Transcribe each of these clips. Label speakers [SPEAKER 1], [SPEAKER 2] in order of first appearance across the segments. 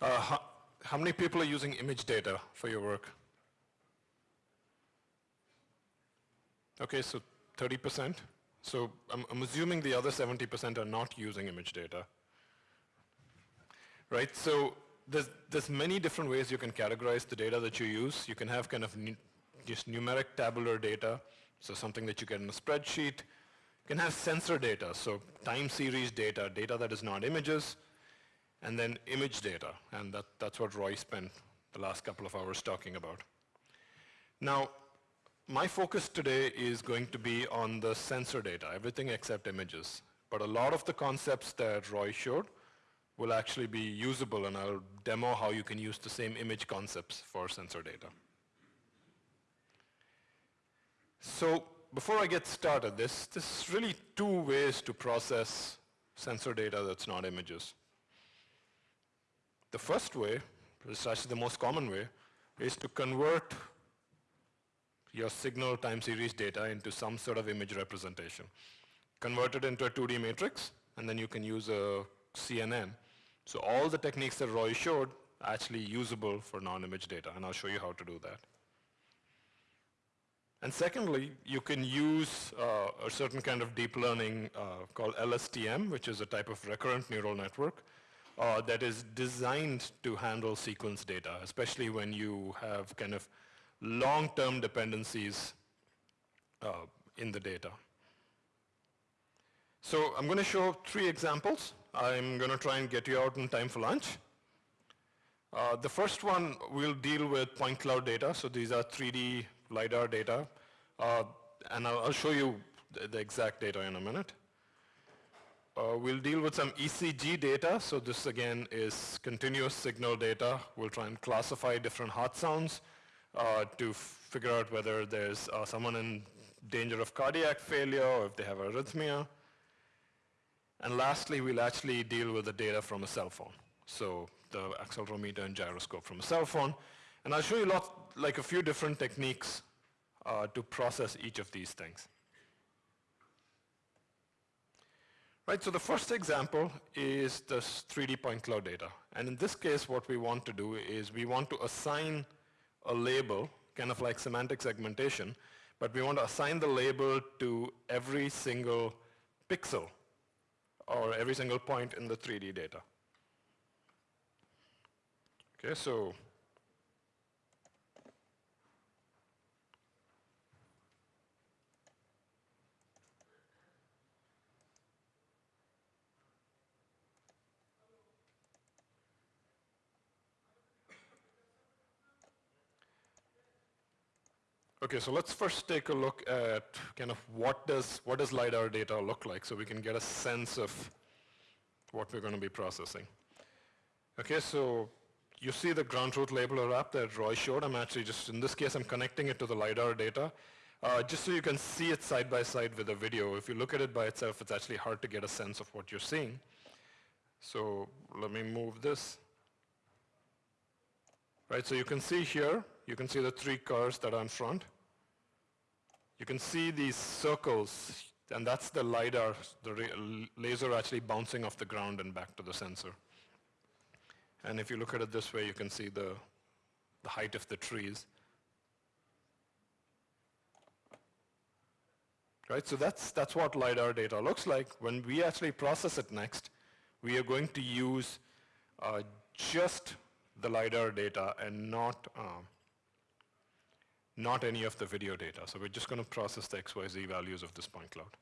[SPEAKER 1] Uh, how, many people are using image data for your work? Okay, so 30%. So I'm, I'm assuming the other 70% are not using image data. Right, so there's, there's many different ways you can categorize the data that you use. You can have kind of just numeric tabular data, so something that you get in a spreadsheet. You can have sensor data, so time series data, data that is not images, and then image data, and that, that's what Roy spent the last couple of hours talking about. Now, my focus today is going to be on the sensor data, everything except images. But a lot of the concepts that Roy showed will actually be usable, and I'll demo how you can use the same image concepts for sensor data. So before I get started, there's, there's really two ways to process sensor data that's not images. The first way, which is actually the most common way, is to convert your signal time series data into some sort of image representation. Convert it into a 2D matrix, and then you can use a CNN. So all the techniques that Roy showed are actually usable for non-image data, and I'll show you how to do that. And secondly, you can use uh, a certain kind of deep learning uh, called LSTM, which is a type of recurrent neural network uh, that is designed to handle sequence data, especially when you have kind of long-term dependencies uh, in the data. So I'm going to show three examples. I'm going to try and get you out in time for lunch. Uh, the first one will deal with point cloud data. So these are 3D LiDAR data. Uh, and I'll, I'll, show you the, the, exact data in a minute. Uh, we'll deal with some ECG data. So this again is continuous signal data. We'll try and classify different heart sounds uh, to figure out whether there's uh, someone in danger of cardiac failure or if they have arrhythmia. And lastly, we'll actually deal with the data from a cell phone. So the accelerometer and gyroscope from a cell phone. And I'll show you lot, like a few different techniques uh, to process each of these things. Right, so the first example is this 3D point cloud data. And in this case, what we want to do is we want to assign a label, kind of like semantic segmentation, but we want to assign the label to every single pixel or every single point in the 3D data. Okay, so Okay, so let's first take a look at kind of what does, what does LiDAR data look like so we can get a sense of what we're going to be processing. Okay, so you see the ground truth labeler app that Roy showed. I'm actually just, in this case, I'm connecting it to the LiDAR data. Uh, just so you can see it side by side with the video. If you look at it by itself, it's actually hard to get a sense of what you're seeing. So let me move this. Right, so you can see here, you can see the three cars that are in front. You can see these circles, and that's the LiDAR, the laser actually bouncing off the ground and back to the sensor. And if you look at it this way, you can see the, the height of the trees. Right, so that's, that's what LiDAR data looks like. When we actually process it next, we are going to use uh, just the LiDAR data and not um, not any of the video data. So we're just going to process the XYZ values of this point cloud.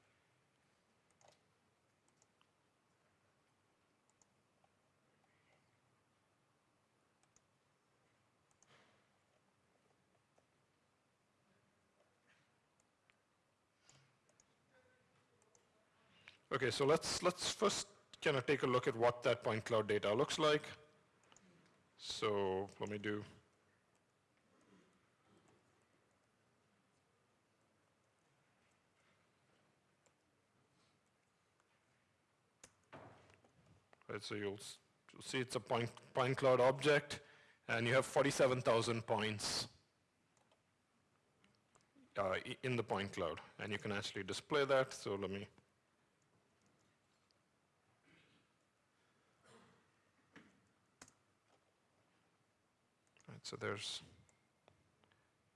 [SPEAKER 1] Okay, so let's let's first kind of take a look at what that point cloud data looks like. So let me do Right, so you'll, you'll see it's a point, point cloud object, and you have 47,000 points uh, in the point cloud. And you can actually display that, so let me so there's,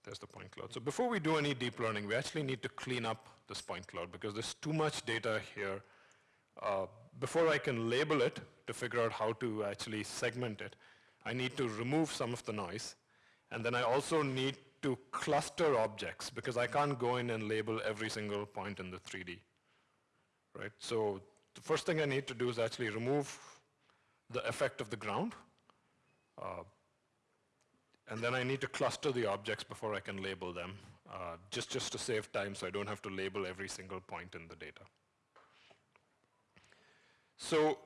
[SPEAKER 1] there's the point cloud. So before we do any deep learning, we actually need to clean up this point cloud because there's too much data here. Uh, before I can label it to figure out how to actually segment it, I need to remove some of the noise. And then I also need to cluster objects because I can't go in and label every single point in the 3D. Right? So the first thing I need to do is actually remove the effect of the ground. Uh, and then I need to cluster the objects before I can label them, uh, just, just to save time so I don't have to label every single point in the data. So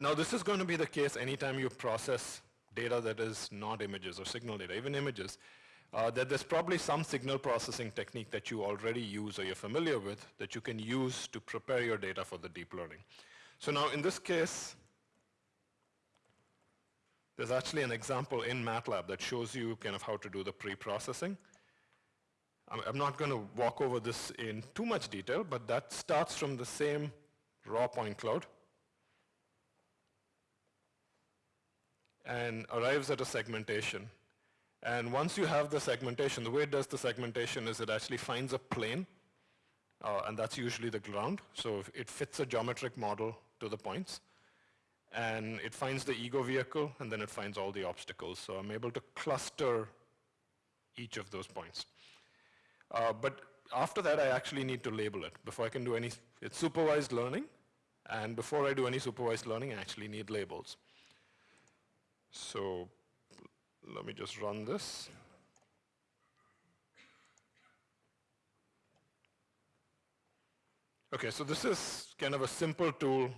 [SPEAKER 1] now this is going to be the case anytime you process data that is not images or signal data, even images, uh, that there's probably some signal processing technique that you already use or you're familiar with that you can use to prepare your data for the deep learning. So now in this case, there's actually an example in MATLAB that shows you kind of how to do the pre-processing. I'm not going to walk over this in too much detail, but that starts from the same raw point cloud and arrives at a segmentation. And once you have the segmentation, the way it does the segmentation is it actually finds a plane, uh, and that's usually the ground. So it fits a geometric model to the points and it finds the ego vehicle, and then it finds all the obstacles. So I'm able to cluster each of those points. Uh, but after that, I actually need to label it. Before I can do any, it's supervised learning, and before I do any supervised learning, I actually need labels. So let me just run this. Okay, so this is kind of a simple tool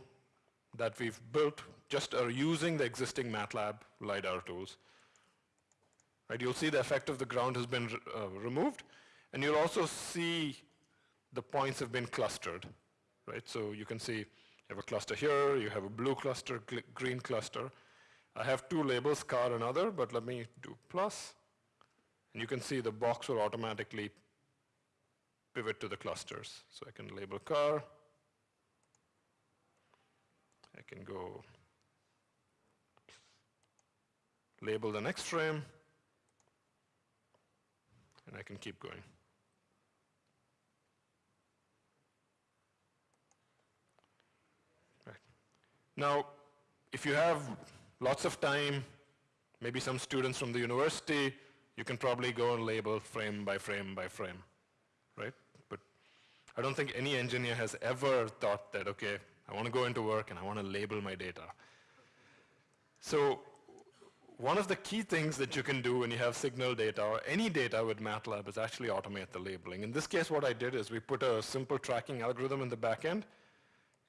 [SPEAKER 1] that we've built just are using the existing MATLAB LiDAR tools. Right, you'll see the effect of the ground has been uh, removed, and you'll also see the points have been clustered. Right, so you can see you have a cluster here, you have a blue cluster, green cluster. I have two labels, car and other, but let me do plus, and you can see the box will automatically pivot to the clusters. So I can label car, I can go label the next frame, and I can keep going. Right. Now, if you have lots of time, maybe some students from the university, you can probably go and label frame by frame by frame, right? But I don't think any engineer has ever thought that, okay, I want to go into work and I want to label my data. So one of the key things that you can do when you have signal data or any data with MATLAB is actually automate the labeling. In this case, what I did is we put a simple tracking algorithm in the back end.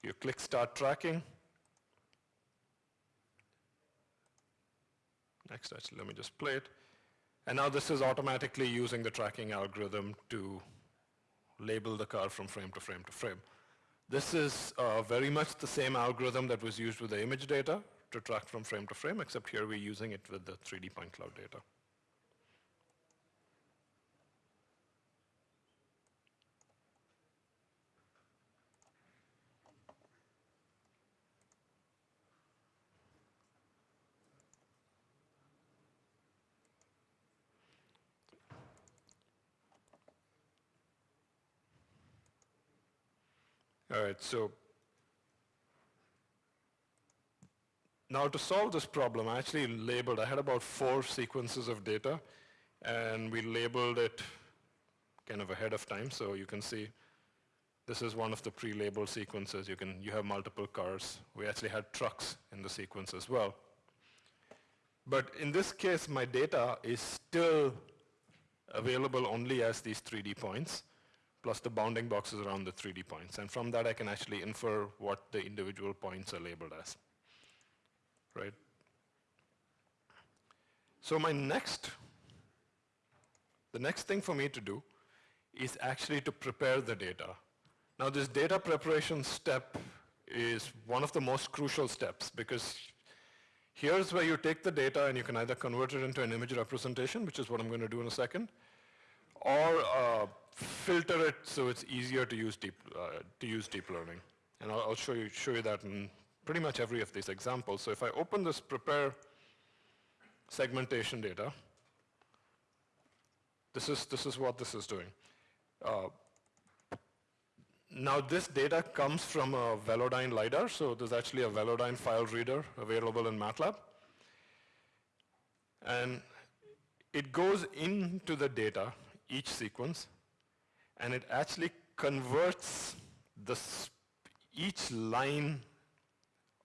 [SPEAKER 1] You click start tracking. Next, actually, let me just play it. And now this is automatically using the tracking algorithm to label the car from frame to frame to frame. This is uh, very much the same algorithm that was used with the image data to track from frame to frame, except here we're using it with the 3D point cloud data. All right, so now to solve this problem, I actually labeled, I had about four sequences of data, and we labeled it kind of ahead of time, so you can see this is one of the pre-labeled sequences. You, can, you have multiple cars. We actually had trucks in the sequence as well. But in this case, my data is still available only as these 3D points plus the bounding boxes around the 3D points. And from that, I can actually infer what the individual points are labeled as, right? So my next, the next thing for me to do is actually to prepare the data. Now this data preparation step is one of the most crucial steps because here's where you take the data and you can either convert it into an image representation, which is what I'm going to do in a second, or uh, filter it so it's easier to use deep, uh, to use deep learning. And I'll, I'll, show, you, show you that in pretty much every of these examples. So if I open this prepare segmentation data, This is, this is what this is doing. Uh, now this data comes from a Velodyne LiDAR, so there's actually a Velodyne file reader available in MATLAB. And it goes into the data, each sequence, and it actually converts the each line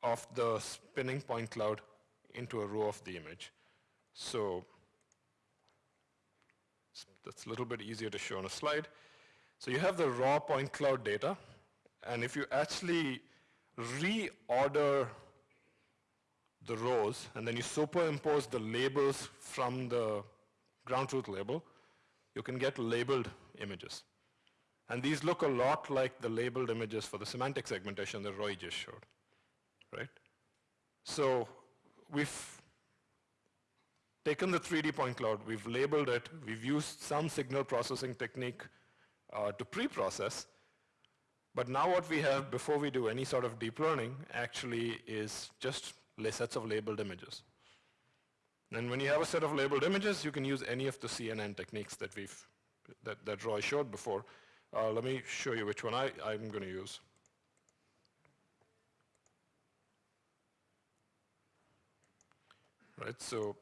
[SPEAKER 1] of the spinning point cloud into a row of the image. So that's a little bit easier to show on a slide. So you have the raw point cloud data, and if you actually reorder the rows, and then you superimpose the labels from the ground truth label, you can get labeled images. And these look a lot like the labeled images for the semantic segmentation that Roy just showed, right? So we've taken the 3D point cloud, we've labeled it, we've used some signal processing technique uh, to pre-process, but now what we have before we do any sort of deep learning actually is just sets of labeled images. And when you have a set of labeled images, you can use any of the CNN techniques that we've that, that Roy showed before. Uh, let me show you which one I, I'm going to use. Right, so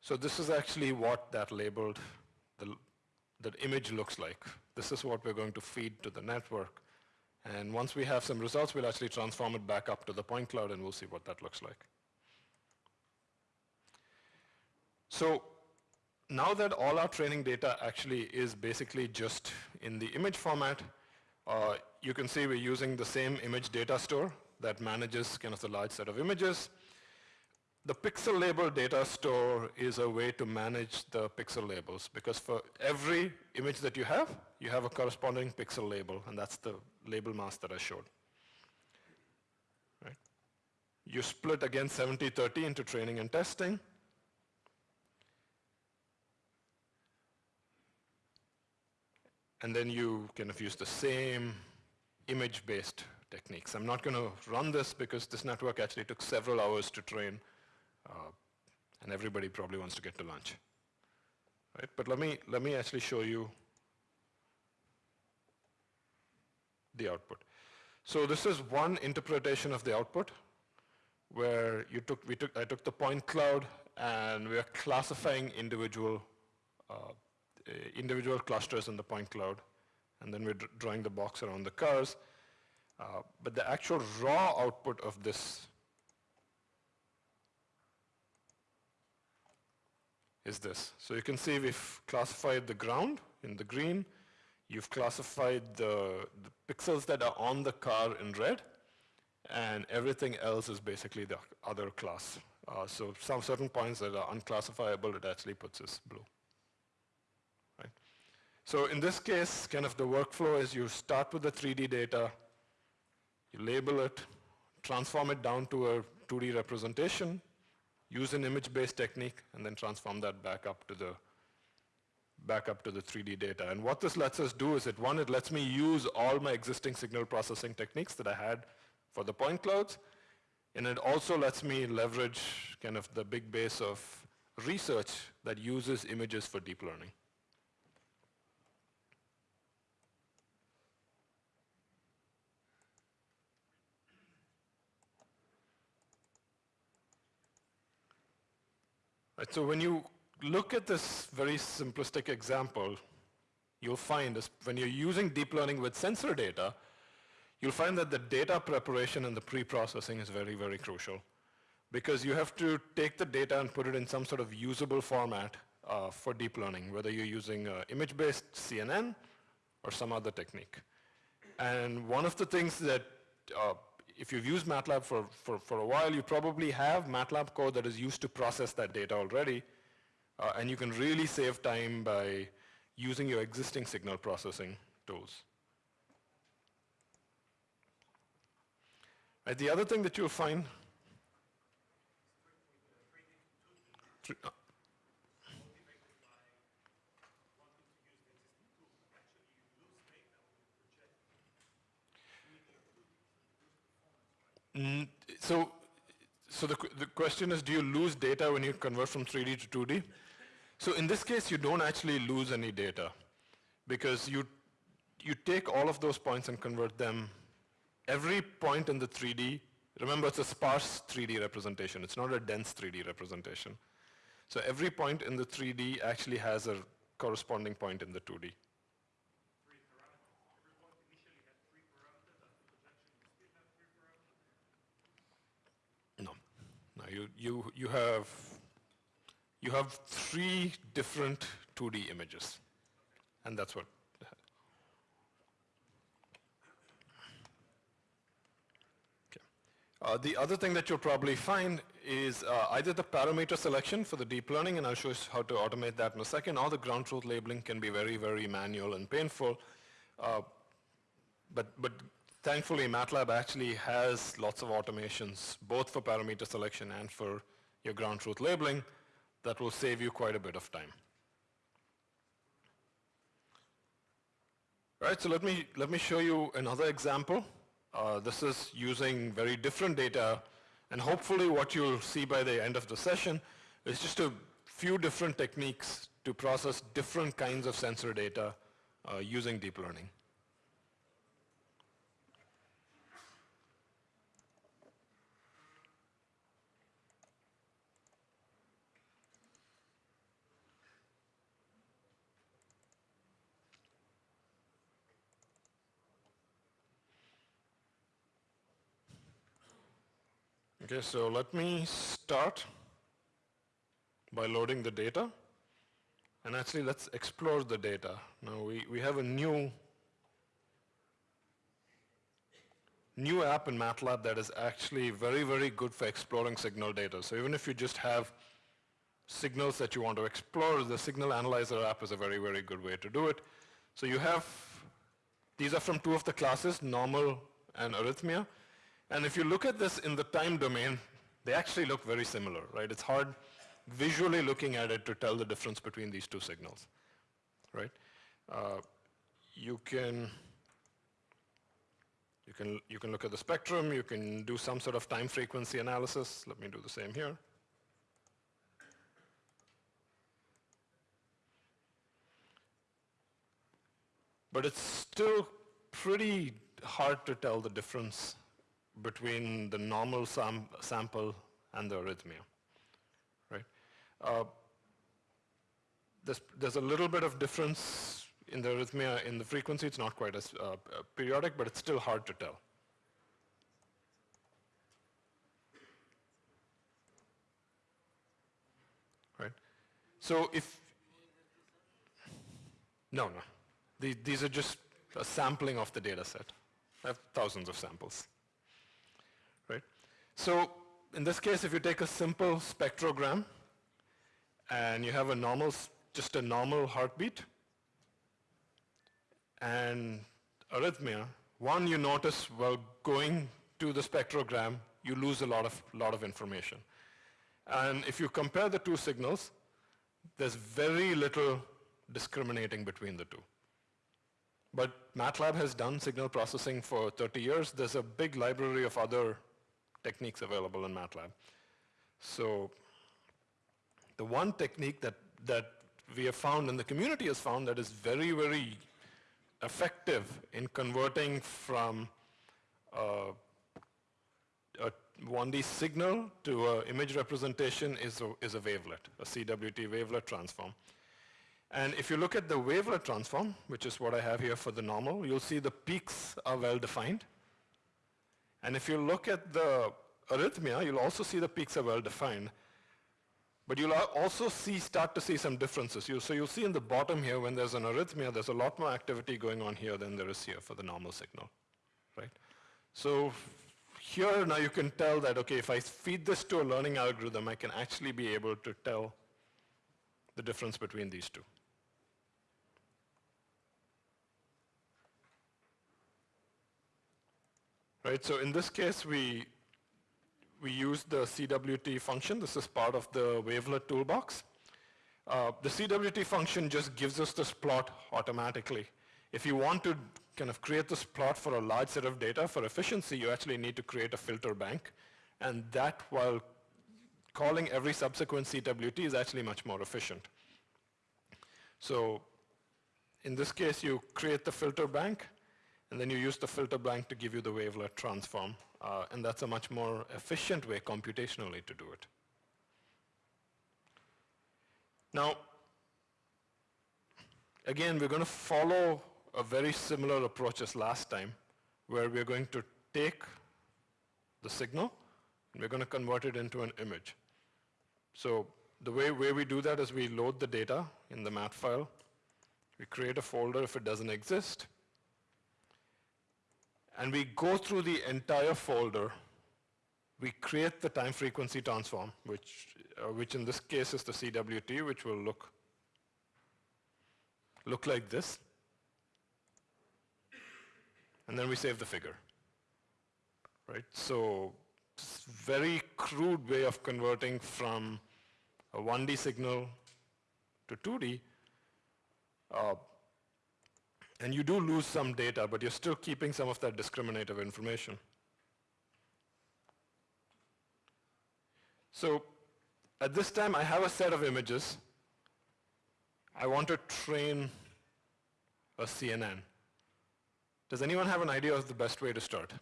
[SPEAKER 1] so this is actually what that labeled the, that image looks like. This is what we're going to feed to the network. And once we have some results, we'll actually transform it back up to the point cloud and we'll see what that looks like. So now that all our training data actually is basically just in the image format, uh, you can see we're using the same image data store that manages kind of the large set of images. The pixel label data store is a way to manage the pixel labels because for every image that you have, you have a corresponding pixel label and that's the label mask that I showed. Right? You split again 70-30 into training and testing. And then you kind of use the same image-based techniques. I'm not going to run this because this network actually took several hours to train uh, and everybody probably wants to get to lunch. Right? But let me, let me actually show you the output. So this is one interpretation of the output where you took, we took, I took the point cloud and we are classifying individual, uh, individual clusters in the point cloud and then we're drawing the box around the cars. Uh, but the actual raw output of this is this. So you can see we've classified the ground in the green. You've classified the, the pixels that are on the car in red. And everything else is basically the other class. Uh, so some certain points that are unclassifiable, it actually puts as blue. So in this case, kind of the workflow is you start with the 3D data, you label it, transform it down to a 2D representation, use an image-based technique, and then transform that back up to the back up to the 3D data. And what this lets us do is that one, it lets me use all my existing signal processing techniques that I had for the point clouds, and it also lets me leverage kind of the big base of research that uses images for deep learning. Right, so when you look at this very simplistic example, you'll find is when you're using deep learning with sensor data, you'll find that the data preparation and the pre-processing is very, very crucial. Because you have to take the data and put it in some sort of usable format uh, for deep learning, whether you're using uh, image-based CNN or some other technique. And one of the things that uh, if you've used MATLAB for, for, for a while, you probably have MATLAB code that is used to process that data already. Uh, and you can really save time by using your existing signal processing tools. Right, the other thing that you'll find Mm, so, so the, the question is, do you lose data when you convert from 3D to 2D? So in this case, you don't actually lose any data because you, you take all of those points and convert them. Every point in the 3D, remember it's a sparse 3D representation. It's not a dense 3D representation. So every point in the 3D actually has a corresponding point in the 2D. No. No, you, you, you have you have three different 2D images. And that's what. Uh, the other thing that you'll probably find is uh, either the parameter selection for the deep learning, and I'll show you how to automate that in a second, or the ground truth labeling can be very, very manual and painful. Uh, but, but thankfully, MATLAB actually has lots of automations, both for parameter selection and for your ground truth labeling, that will save you quite a bit of time. Right, so let me, let me show you another example. Uh, this is using very different data, and hopefully what you'll see by the end of the session is just a few different techniques to process different kinds of sensor data uh, using deep learning. Okay, so let me start by loading the data. And actually, let's explore the data. Now, we, we have a new, new app in MATLAB that is actually very, very good for exploring signal data. So even if you just have signals that you want to explore, the Signal Analyzer app is a very, very good way to do it. So you have, these are from two of the classes, normal and arrhythmia. And if you look at this in the time domain, they actually look very similar, right? It's hard visually looking at it to tell the difference between these two signals, right? Uh, you can you can you can look at the spectrum. You can do some sort of time frequency analysis. Let me do the same here. But it's still pretty hard to tell the difference between the normal sam sample and the arrhythmia, right? Uh, there's, there's a little bit of difference in the arrhythmia in the frequency. It's not quite as uh, periodic, but it's still hard to tell. Right? So if, no, no. The, these are just a sampling of the data set. I have thousands of samples. So in this case, if you take a simple spectrogram and you have a normal, just a normal heartbeat and arrhythmia, one you notice while going to the spectrogram, you lose a lot of, lot of information. And if you compare the two signals, there's very little discriminating between the two. But MATLAB has done signal processing for 30 years. There's a big library of other techniques available in MATLAB. So the one technique that, that we have found and the community has found that is very, very effective in converting from uh, a 1D signal to an image representation is a, is a wavelet, a CWT wavelet transform. And if you look at the wavelet transform, which is what I have here for the normal, you'll see the peaks are well defined. And if you look at the arrhythmia, you'll also see the peaks are well defined. But you'll also see, start to see some differences. You, so you'll see in the bottom here, when there's an arrhythmia, there's a lot more activity going on here than there is here for the normal signal, right? So here now you can tell that, okay, if I feed this to a learning algorithm, I can actually be able to tell the difference between these two. Right, so in this case, we, we use the CWT function. This is part of the wavelet toolbox. Uh, the CWT function just gives us this plot automatically. If you want to kind of create this plot for a large set of data for efficiency, you actually need to create a filter bank. And that, while calling every subsequent CWT, is actually much more efficient. So in this case, you create the filter bank, and then you use the filter bank to give you the wavelet transform. Uh, and that's a much more efficient way computationally to do it. Now, again, we're going to follow a very similar approach as last time, where we're going to take the signal, and we're going to convert it into an image. So the way, way we do that is we load the data in the mat file. We create a folder if it doesn't exist. And we go through the entire folder. We create the time frequency transform, which, uh, which in this case is the CWT, which will look, look like this. And then we save the figure. Right? So very crude way of converting from a 1D signal to 2D. Uh, and you do lose some data, but you're still keeping some of that discriminative information. So at this time, I have a set of images. I want to train a CNN. Does anyone have an idea of the best way to start?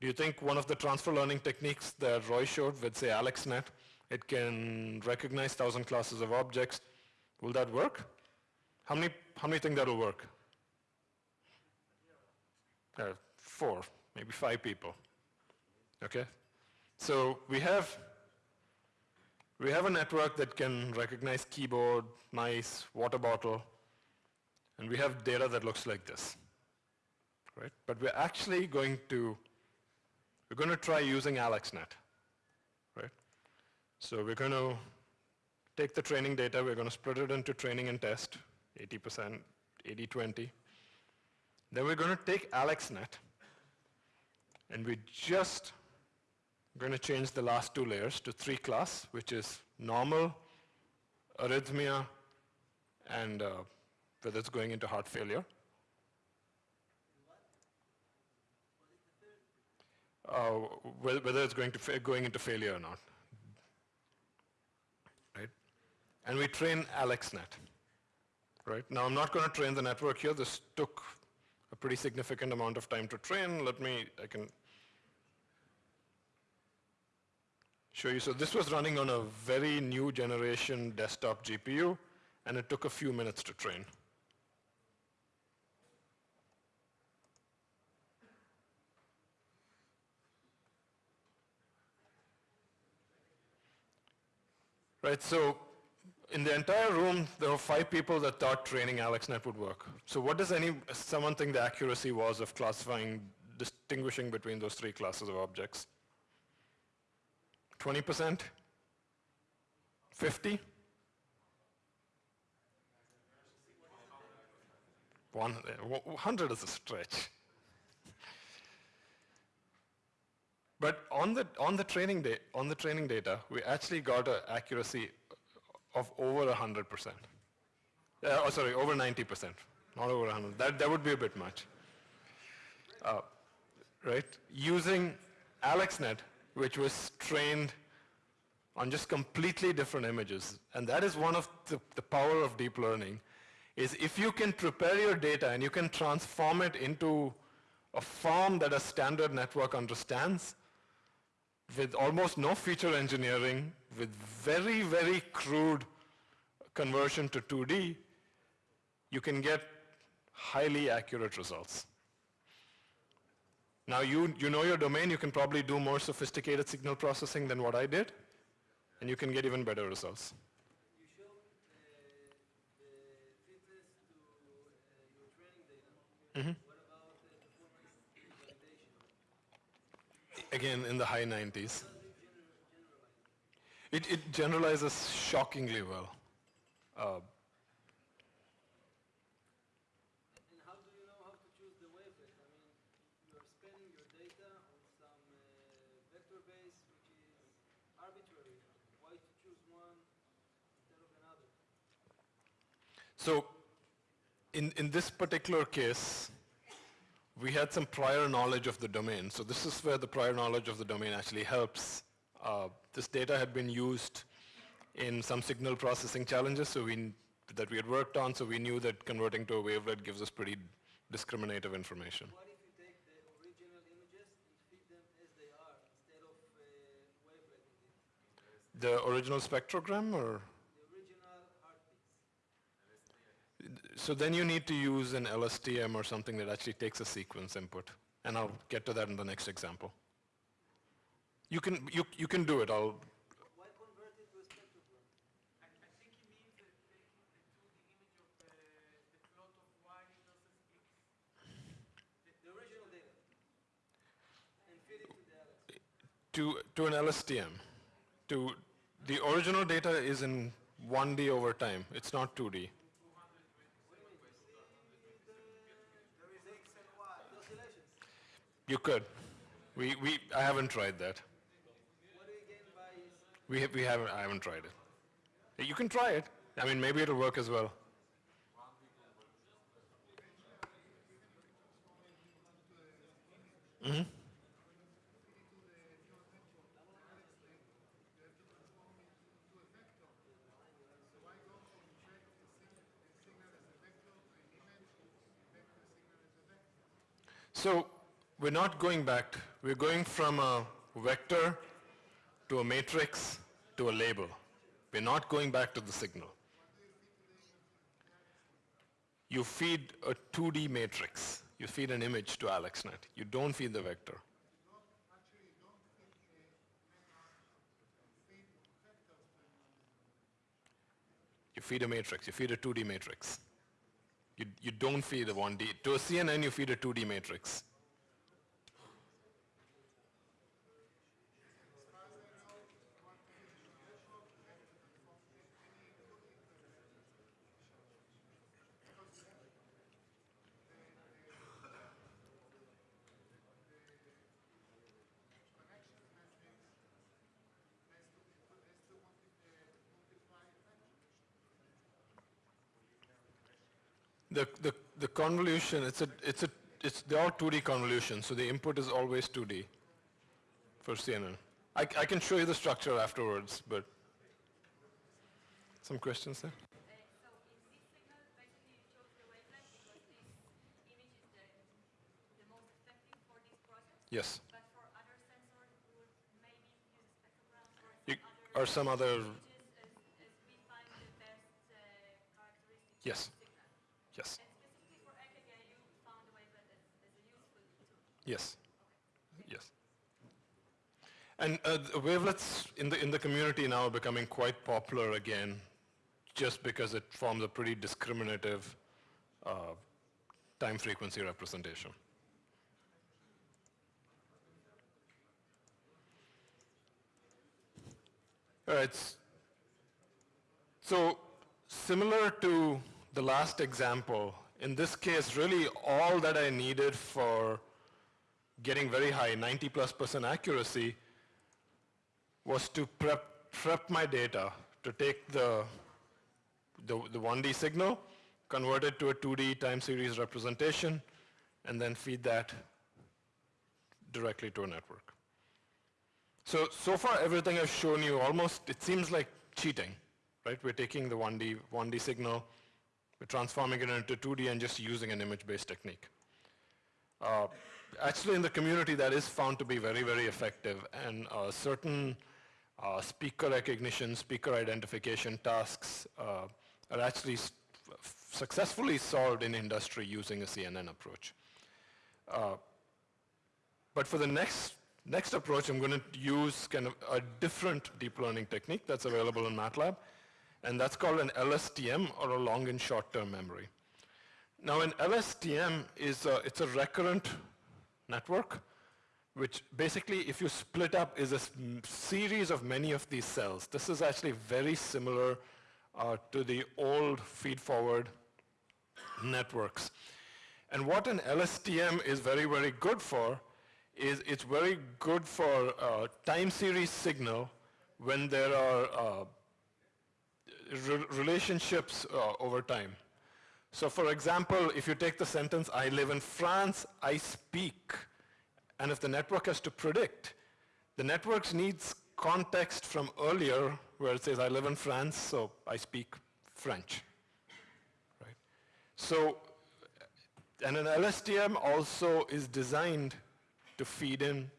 [SPEAKER 1] Do you think one of the transfer learning techniques that Roy showed with, say, AlexNet, it can recognize 1,000 classes of objects, will that work? How many, how many think that will work? Uh, four, maybe five people. Okay? So we have, we have a network that can recognize keyboard, mice, water bottle, and we have data that looks like this. Right? But we're actually going to we're going to try using AlexNet, right? So we're going to take the training data, we're going to split it into training and test, 80%, 80-20. Then we're going to take AlexNet, and we're just going to change the last two layers to three class, which is normal, arrhythmia, and uh, whether it's going into heart failure. uh, whether it's going, to going into failure or not. Right? And we train AlexNet. Right? Now I'm not going to train the network here. This took a pretty significant amount of time to train. Let me, I can show you. So this was running on a very new generation desktop GPU, and it took a few minutes to train. Right, so in the entire room, there were five people that thought training AlexNet would work. So what does any, someone think the accuracy was of classifying, distinguishing between those three classes of objects? 20%? 50? One, uh, 100 is a stretch. But on the, on the, training, day, on the training data, we actually got an accuracy of over 100%. Uh, oh, sorry, over 90%, not over 100. That, that would be a bit much. Uh, right? Using AlexNet, which was trained on just completely different images. And that is one of the, the power of deep learning, is if you can prepare your data and you can transform it into a form that a standard network understands, with almost no feature engineering, with very, very crude conversion to 2D, you can get highly accurate results. Now you, you know your domain, you can probably do more sophisticated signal processing than what I did, and you can get even better results. Mm -hmm. Again in the high 90s. It, it generalizes shockingly well. Uh,
[SPEAKER 2] and how do you know how to choose the wavelet? I mean, you are spending your data on some uh, vector base which is arbitrary. Why to choose one instead of another?
[SPEAKER 1] So, in, in this particular case, we had some prior knowledge of the domain. So this is where the prior knowledge of the domain actually helps. Uh, this data had been used in some signal processing challenges, so we, that we had worked on, so we knew that converting to a wavelet gives us pretty discriminative information.
[SPEAKER 2] What if you take the original images and feed them as they are instead of uh?
[SPEAKER 1] The original spectrogram, or?
[SPEAKER 2] The original heartbeats.
[SPEAKER 1] So then you need to use an LSTM or something that actually takes a sequence input. And I'll get to that in the next example. You can, you, you can do it. I'll,
[SPEAKER 2] Why convert it to a spectrogram?
[SPEAKER 3] I, I think he means that taking the 2D image of the, the plot of y versus.
[SPEAKER 2] The, the original data. And feed to the Alex.
[SPEAKER 1] to, to an LSTM. To, the original data is in 1D over time. It's not 2D.
[SPEAKER 2] There is X and Y. Oscillations.
[SPEAKER 1] You could. We, we, I haven't tried that. We, we haven't, I haven't tried it. You can try it. I mean, maybe it'll work as well. Mm-hmm. So we're not going back. We're going from a vector to a matrix to a label. We're not going back to the signal. You feed a 2D matrix. You feed an image to AlexNet. You don't feed the vector. You feed a matrix. You feed a 2D matrix. You, you don't feed a 1D. To a CNN, you feed a 2D matrix. The, the, the convolution, it's a, it's a, it's, they're all 2D convolutions, so the input is always 2D for CNN. I, I can show you the structure afterwards, but some questions there?
[SPEAKER 4] Uh, so in this signal, basically you chose the wavelength because this image is the, the most effective for this process.
[SPEAKER 1] Yes.
[SPEAKER 4] But for other sensors, we would maybe use a spectrogram or
[SPEAKER 1] You,
[SPEAKER 4] some
[SPEAKER 1] or some other,
[SPEAKER 4] other images as, as we find the best uh, characteristics
[SPEAKER 1] Yes.
[SPEAKER 4] Of the signal.
[SPEAKER 1] yes,
[SPEAKER 4] And specifically for EKG, you found the wavelet as, as a useful tool.
[SPEAKER 1] yes, yes. And uh, the wavelets in the, in the community now are becoming quite popular again, just because it forms a pretty discriminative uh, time frequency representation. All right. So similar to the last example, in this case, really all that I needed for getting very high, 90 plus percent accuracy, was to prep, prep my data to take the, the, the 1D signal, convert it to a 2D time series representation, and then feed that directly to a network. So, so far everything I've shown you almost, it seems like cheating, right? We're taking the 1D, 1D signal, we're transforming it into 2D and just using an image-based technique. Uh, actually in the community that is found to be very, very effective and uh, certain uh, speaker recognition, speaker identification tasks uh, are actually successfully solved in industry using a CNN approach. Uh, but for the next, next approach, I'm going to use kind of a different deep learning technique that's available in MATLAB, and that's called an LSTM, or a long and short-term memory. Now, an LSTM is a, it's a recurrent network, which basically, if you split up, is a series of many of these cells. This is actually very similar uh, to the old feed-forward networks. And what an LSTM is very, very good for is it's very good for uh, time series signal when there are uh, re- relationships uh, over time. So for example, if you take the sentence, I live in France, I speak, and if the network has to predict, the network needs context from earlier where it says, I live in France, so I speak French, Right? So, and an LSTM also is designed to feed in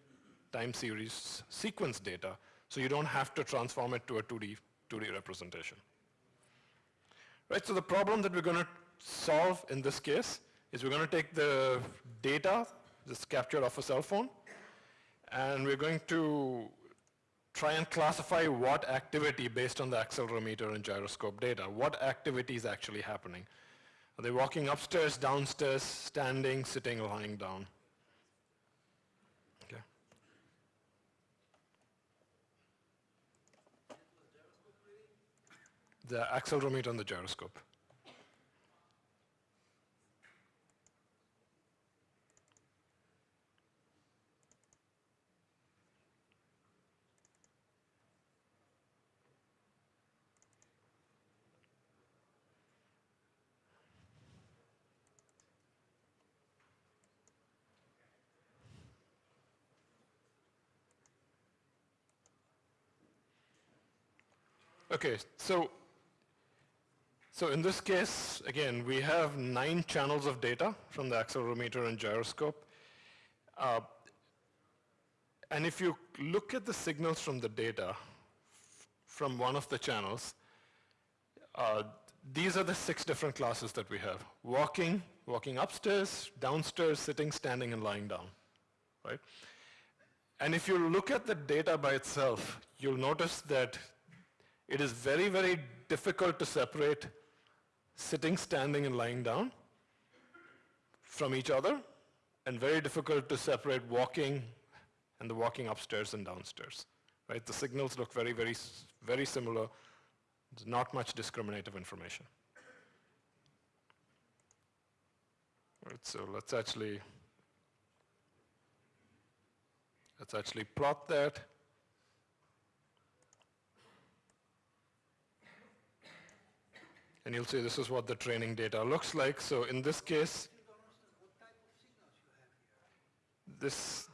[SPEAKER 1] time series sequence data, so you don't have to transform it to a 2D, 2D representation. Right, so the problem that we're going to solve in this case is we're going to take the data that's captured off a cell phone, and we're going to try and classify what activity based on the accelerometer and gyroscope data, what activity is actually happening. Are they walking upstairs, downstairs, standing, sitting, lying down? Okay. The accelerometer and the gyroscope. Okay, so, so in this case, again, we have nine channels of data from the accelerometer and gyroscope. Uh, and if you look at the signals from the data from one of the channels, uh, these are the six different classes that we have. Walking, walking upstairs, downstairs, sitting, standing, and lying down, right? And if you look at the data by itself, you'll notice that it is very, very difficult to separate sitting, standing, and lying down from each other, and very difficult to separate walking and the walking upstairs and downstairs. Right? The signals look very, very, very similar. There's not much discriminative information. Right, so let's actually let's actually plot that. And you'll see this is what the training data looks like. So in this case, this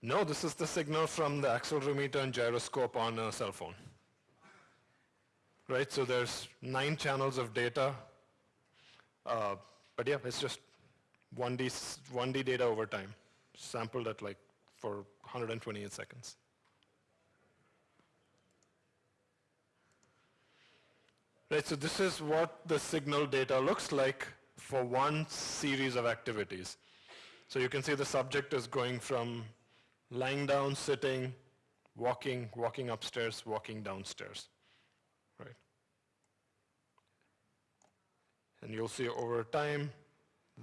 [SPEAKER 1] No, this is the signal from the accelerometer and gyroscope on a cell phone. Right, so there's nine channels of data. Uh, but yeah, it's just 1D, 1D data over time, sampled at like for 128 seconds. Right, so this is what the signal data looks like for one series of activities. So you can see the subject is going from lying down, sitting, walking, walking upstairs, walking downstairs, right? And you'll see over time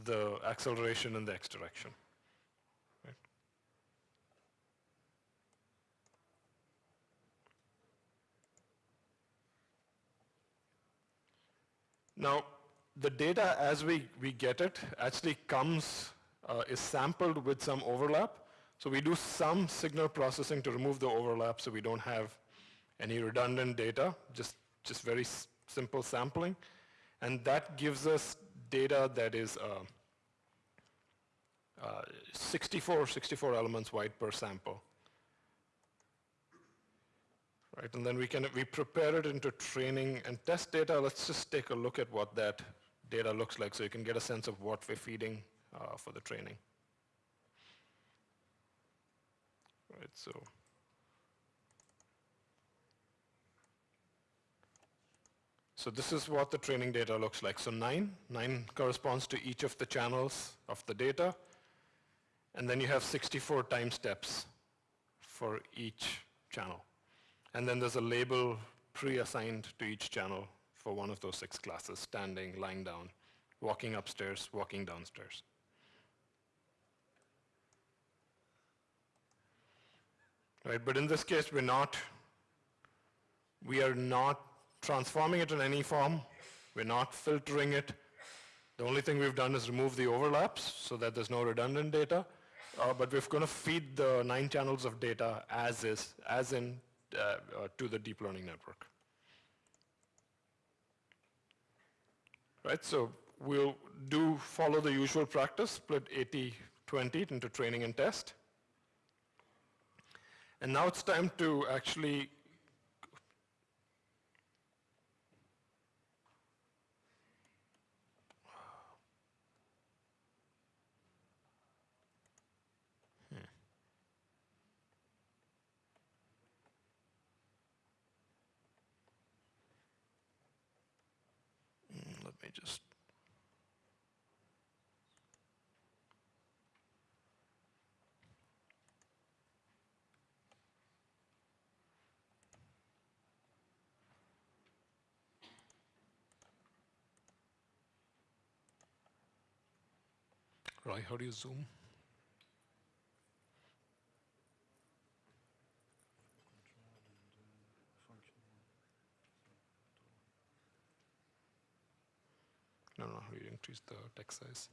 [SPEAKER 1] the acceleration in the x direction. Now, the data as we, we get it actually comes, uh, is sampled with some overlap. So we do some signal processing to remove the overlap so we don't have any redundant data, just, just very simple sampling. And that gives us data that is uh, uh, 64, 64 elements wide per sample right? And then we can we prepare it into training and test data. Let's just take a look at what that data looks like so you can get a sense of what we're feeding uh, for the training. Right, so. So this is what the training data looks like. So nine, nine corresponds to each of the channels of the data. And then you have 64 time steps for each channel. And then there's a label pre-assigned to each channel for one of those six classes, standing, lying down, walking upstairs, walking downstairs. Right, but in this case, we're not, we are not transforming it in any form. We're not filtering it. The only thing we've done is remove the overlaps so that there's no redundant data. Uh, but we're going to feed the nine channels of data as is, as in Uh, uh, to the deep learning network. Right, so we'll do follow the usual practice, split 80-20 into training and test. And now it's time to actually just Right, how do you zoom? No, no, how do you increase the text size?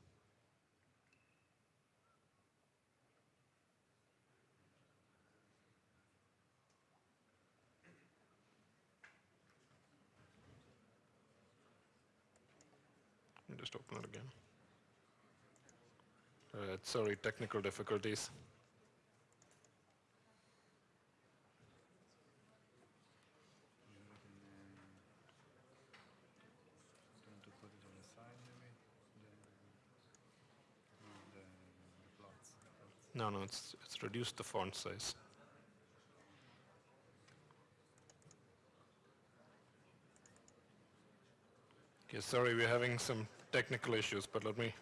[SPEAKER 1] Just open it again. Uh, sorry, technical difficulties.
[SPEAKER 5] Want to put it on the side maybe? The, no, the, the plots.
[SPEAKER 1] No, it's, it's reduced the font size. Okay, sorry, we're having some technical issues, but let me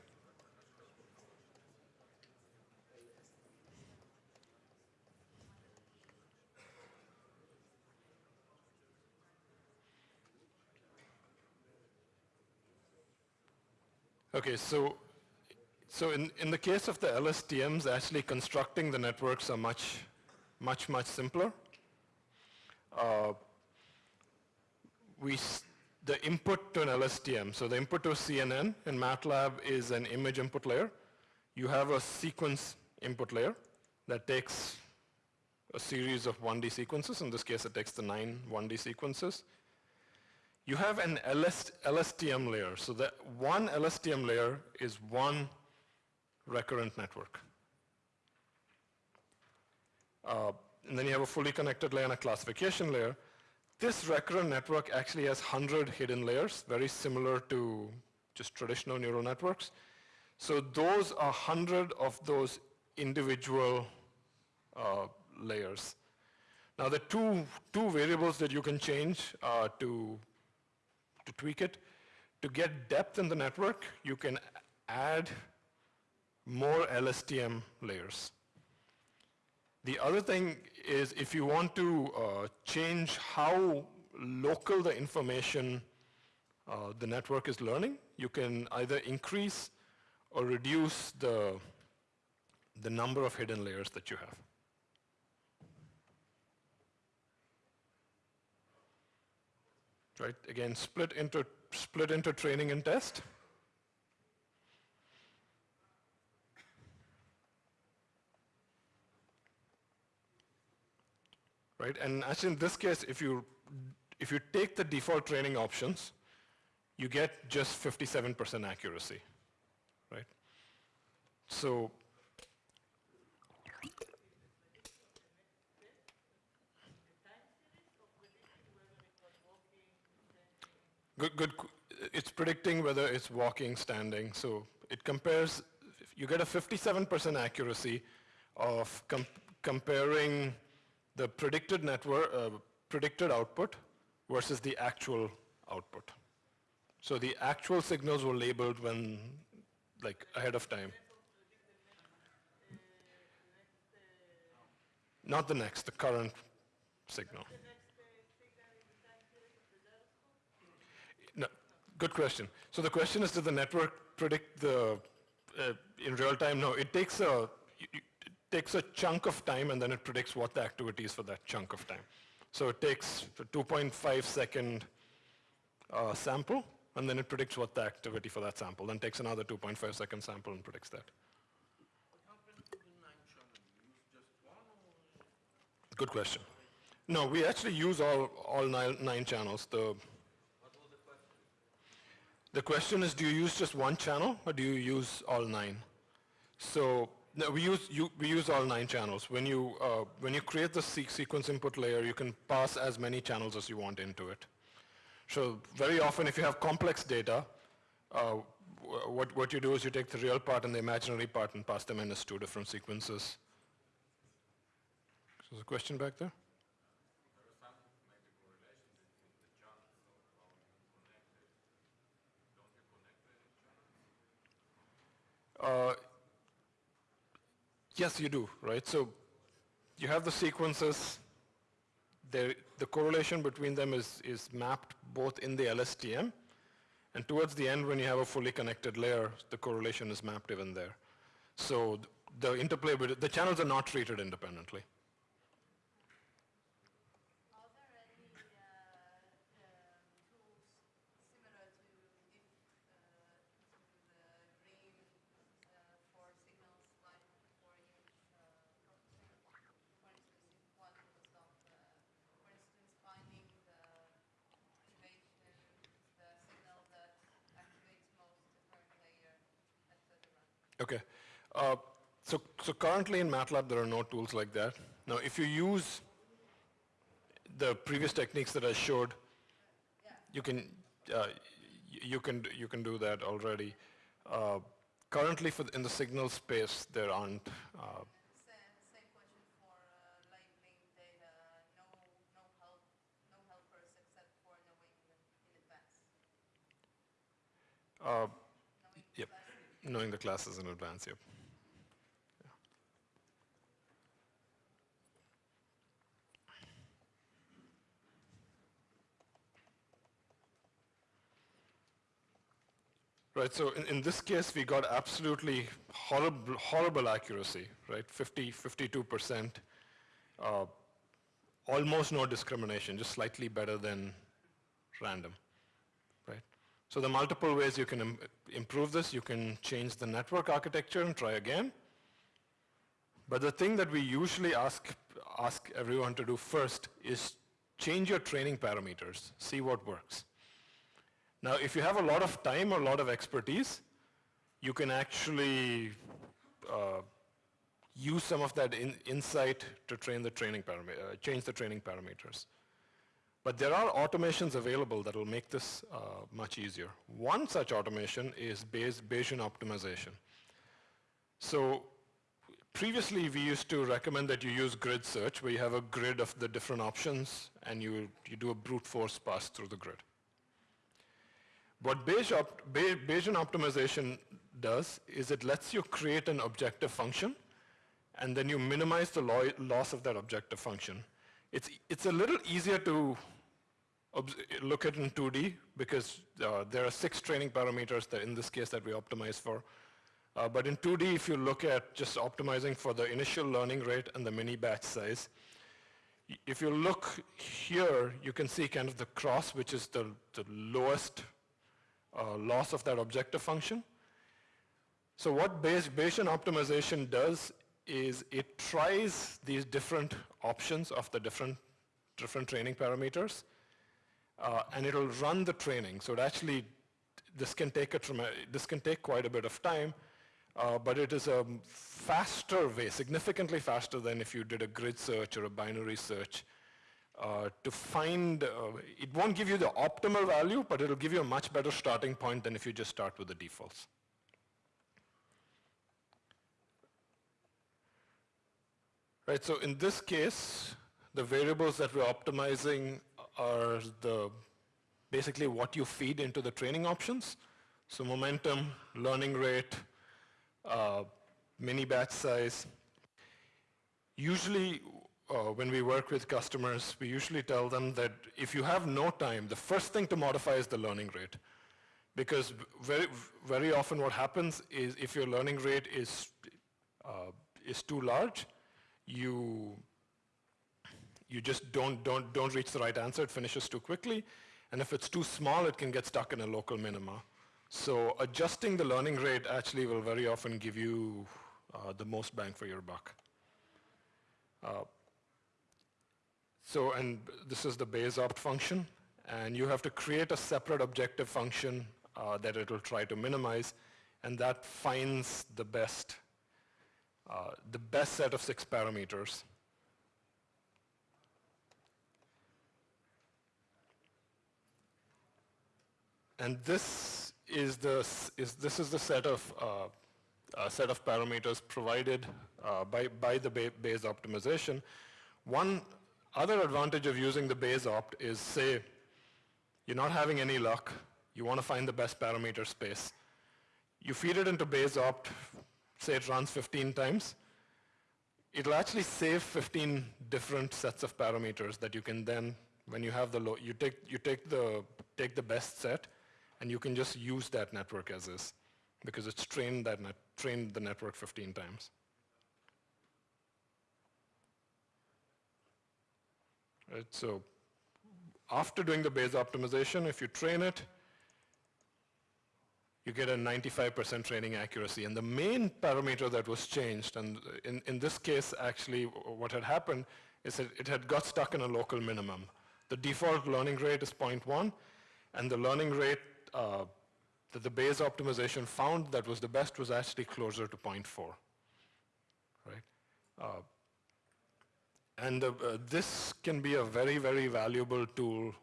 [SPEAKER 1] Okay, so so in, in the case of the LSTMs, actually constructing the networks are much, much, much simpler. Uh, we, the input to an LSTM, so the input to CNN in MATLAB is an image input layer. You have a sequence input layer that takes a series of 1D sequences. In this case, it takes the nine 1D sequences. You have an LS, LSTM layer. So that one LSTM layer is one recurrent network. Uh, and then you have a fully connected layer and a classification layer. This recurrent network actually has 100 hidden layers, very similar to just traditional neural networks. So those are 100 of those individual uh, layers. Now the two, two variables that you can change uh, to, to tweak it, to get depth in the network, you can add more LSTM layers. The other thing is if you want to uh, change how local the information uh, the network is learning, you can either increase or reduce the, the number of hidden layers that you have. Right, again, split into, split into training and test. Right? And actually in this case, if you, if you take the default training options, you get just 57% accuracy, right? So Good, good. It's predicting whether it's walking, standing. So it compares, you get a 57% accuracy of com- comparing the predicted network, uh, predicted output versus the actual output. So the actual signals were labeled when, like, ahead of time. Not the next, the current signal. No, good question. So the question is, did the network predict the, uh, in real time? No, it takes a, takes a chunk of time and then it predicts what the activity is for that chunk of time. So it takes a 2.5 second uh, sample and then it predicts what the activity for that sample, then takes another 2.5 second sample and predicts that. Good question. No, we actually use all, all nine, nine channels. The, the question is, do you use just one channel or do you use all nine? So no, we use you, we use all nine channels. When you uh, when you create the se sequence input layer, you can pass as many channels as you want into it. So very often, if you have complex data, uh, what what you do is you take the real part and the imaginary part and pass them in as two different sequences. So there's a question back there. Uh, yes, you do, right? So you have the sequences. There, the correlation between them is, is mapped both in the LSTM, and towards the end, when you have a fully connected layer, the correlation is mapped even there. So the interplay, the channels are not treated independently.
[SPEAKER 4] Are there any uh, um, tools similar to if uh, to the green uh, for signals like for image uh, processing? For instance, if one was of, uh, for instance, finding the activation, the signal that activates most the current layer, etc.
[SPEAKER 1] Okay. Uh, so, so currently in MATLAB, there are no tools like that. Now, if you use the previous techniques that I showed, you can, uh, you can, you can do that already. Uh, currently, for the, in the signal space, there aren't. Uh,
[SPEAKER 4] Same, same question for labeling data, no, no help, no helpers except for knowing in advance. Knowing
[SPEAKER 1] Yep.
[SPEAKER 4] class-
[SPEAKER 1] knowing the classes in advance. Yep. Right, so in, in this case, we got absolutely horrible, horrible accuracy, right? 50, 52%, uh, almost no discrimination, just slightly better than random, right? So the multiple ways you can Im- improve this, you can change the network architecture and try again. But the thing that we usually ask, ask everyone to do first is change your training parameters, see what works. Now, if you have a lot of time or a lot of expertise, you can actually uh, use some of that in, insight to train the training uh, change the training parameters. But there are automations available that will make this uh, much easier. One such automation is Bayes, Bayesian optimization. So previously we used to recommend that you use grid search where you have a grid of the different options and you, you do a brute force pass through the grid. What Bayes op- Bay- Bayesian optimization does is it lets you create an objective function and then you minimize the lo- loss of that objective function. It's, it's a little easier to look at in 2D because uh, there are six training parameters that in this case that we optimize for. Uh, but in 2D, if you look at just optimizing for the initial learning rate and the mini batch size, if you look here, you can see kind of the cross, which is the, the lowest uh, loss of that objective function. So what Bayes- Bayesian optimization does is it tries these different options of the different, different training parameters, uh, and it'll run the training. So it actually, this can take a this can take quite a bit of time, uh, but it is a faster way, significantly faster than if you did a grid search or a binary search. Uh, to find, uh, it won't give you the optimal value, but it'll give you a much better starting point than if you just start with the defaults. Right, so in this case, the variables that we're optimizing are the basically what you feed into the training options. So momentum, learning rate, uh, mini batch size. Usually, uh, when we work with customers, we usually tell them that if you have no time, the first thing to modify is the learning rate. Because very, very often what happens is if your learning rate is, uh, is too large, you, you just don't, don't, don't reach the right answer, it finishes too quickly. And if it's too small, it can get stuck in a local minima. So adjusting the learning rate actually will very often give you uh, the most bang for your buck. Uh, so, and this is the Bayes opt function, and you have to create a separate objective function uh, that it will try to minimize, and that finds the best, uh, the best set of six parameters. And this is the, is, this is the set of, uh, uh, set of parameters provided uh, by, by the Bay- Bayes optimization. One other advantage of using the Bayes opt is, say, you're not having any luck, you want to find the best parameter space. You feed it into Bayes opt, say it runs 15 times, it'll actually save 15 different sets of parameters that you can then, when you have the low, you take, you take the, take the best set and you can just use that network as is because it's trained that net, trained the network 15 times. Right, so after doing the Bayes optimization, if you train it, you get a 95% training accuracy. And the main parameter that was changed, and in, in this case, actually, what had happened is that it had got stuck in a local minimum. The default learning rate is 0.1, and the learning rate uh, that the Bayes optimization found that was the best was actually closer to 0.4, right? Uh, and uh, uh, this can be a very, very valuable tool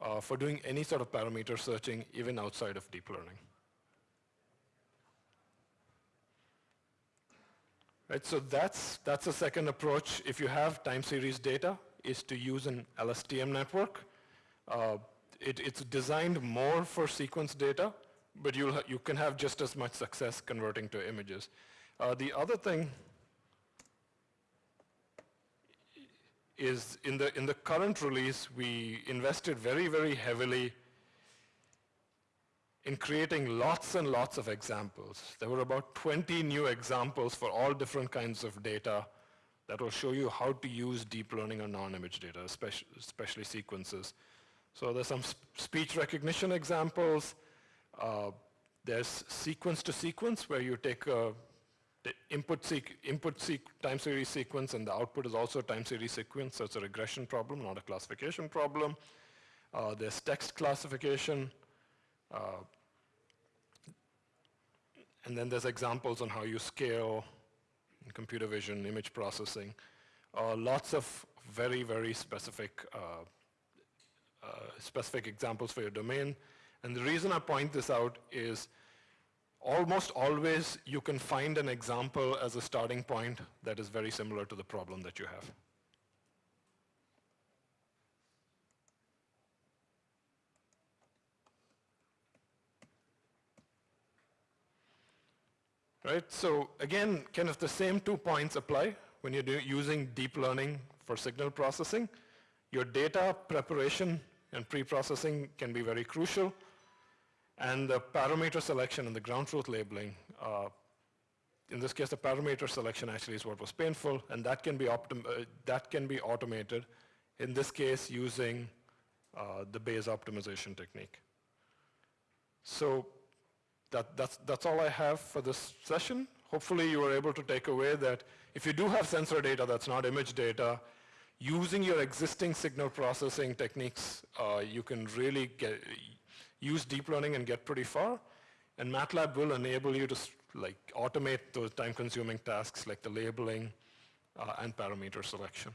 [SPEAKER 1] uh, for doing any sort of parameter searching, even outside of deep learning. Right, so that's, that's a second approach. If you have time series data, is to use an LSTM network. Uh, it, it's designed more for sequence data, but you'll you can have just as much success converting to images. Uh, the other thing is in the, in the current release, we invested very, very heavily in creating lots and lots of examples. There were about 20 new examples for all different kinds of data that will show you how to use deep learning on non-image data, especially, especially sequences. So there's some sp speech recognition examples. Uh, there's sequence to sequence where you take a the input, input time series sequence and the output is also a time series sequence, so it's a regression problem, not a classification problem. Uh, there's text classification. Uh, and then there's examples on how you scale in computer vision, image processing. Uh, lots of very, very specific, uh, uh, specific examples for your domain. And the reason I point this out is almost always you can find an example as a starting point that is very similar to the problem that you have. Right, so again, kind of the same two points apply when you're using deep learning for signal processing. Your data preparation and pre-processing can be very crucial. And the parameter selection and the ground truth labeling, uh, in this case, the parameter selection actually is what was painful, and that can be, uh, that can be automated, in this case, using uh, the Bayes optimization technique. So that, that's, that's all I have for this session. Hopefully you were able to take away that if you do have sensor data that's not image data, using your existing signal processing techniques, uh, you can really get, use deep learning and get pretty far. And MATLAB will enable you to like automate those time-consuming tasks like the labeling uh, and parameter selection.